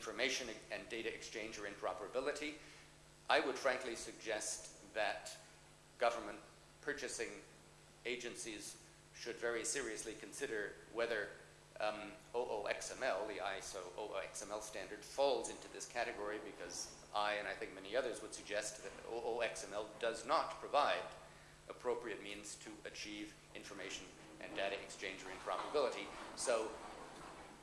information and data exchange or interoperability. I would frankly suggest that government purchasing agencies should very seriously consider whether um, OOXML, the ISO OOXML standard, falls into this category because I and I think many others would suggest that OOXML does not provide appropriate means to achieve information and data exchange or interoperability. So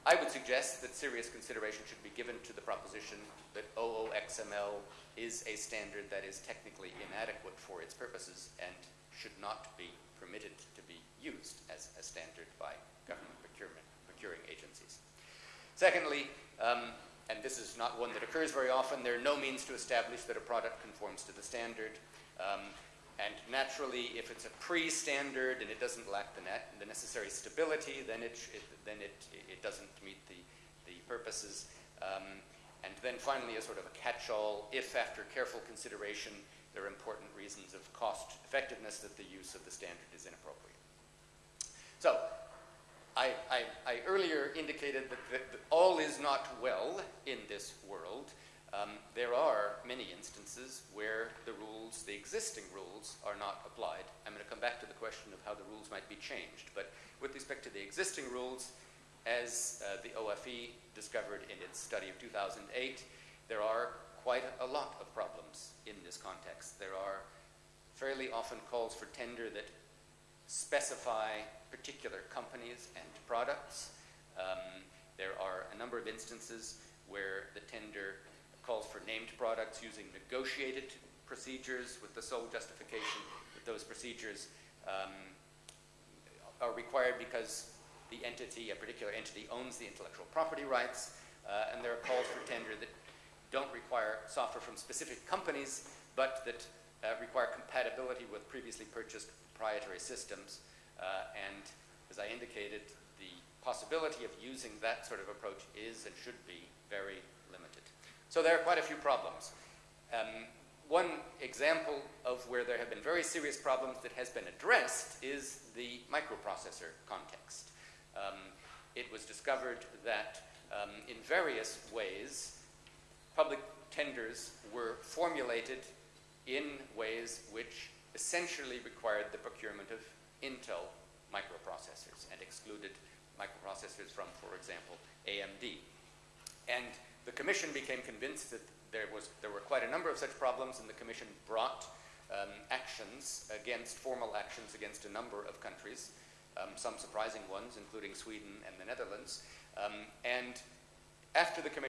I would suggest that serious consideration should be given to the proposition that OOXML is a standard that is technically inadequate for its purposes and should not be permitted to be used as a standard by government procurement, procuring agencies. Secondly, um, and this is not one that occurs very often, there are no means to establish that a product conforms to the standard. Um, and naturally, if it's a pre-standard and it doesn't lack the, net, the necessary stability, then it, it then it, it doesn't meet the, the purposes. Um, and then finally, a sort of a catch-all, if after careful consideration there are important reasons of cost effectiveness that the use of the standard is inappropriate. So, I, I, I earlier indicated that, that, that, all is not well in this world. Um, there are many instances where the rules, the existing rules, are not applied. I'm going to come back to the question of how the rules might be changed. But with respect to the existing rules, as uh, the OFE discovered in its study of 2008, there are quite a lot of problems in this context. There are fairly often calls for tender that specify particular companies and products. Um, there are a number of instances where the tender named products using negotiated procedures with the sole justification that those procedures um, are required because the entity, a particular entity, owns the intellectual property rights. Uh, and there are calls for tender that don't require software from specific companies, but that uh, require compatibility with previously purchased proprietary systems. Uh, and as I indicated, the possibility of using that sort of approach is and should be very so there are quite a few problems. Um, one example of where there have been very serious problems that has been addressed is the microprocessor context. Um, it was discovered that um, in various ways, public tenders were formulated in ways which essentially required the procurement of Intel microprocessors and excluded microprocessors from, for example, AMD. And the Commission became convinced that there, was, there were quite a number of such problems, and the Commission brought um, actions against, formal actions against a number of countries, um, some surprising ones, including Sweden and the Netherlands. Um, and after the Commission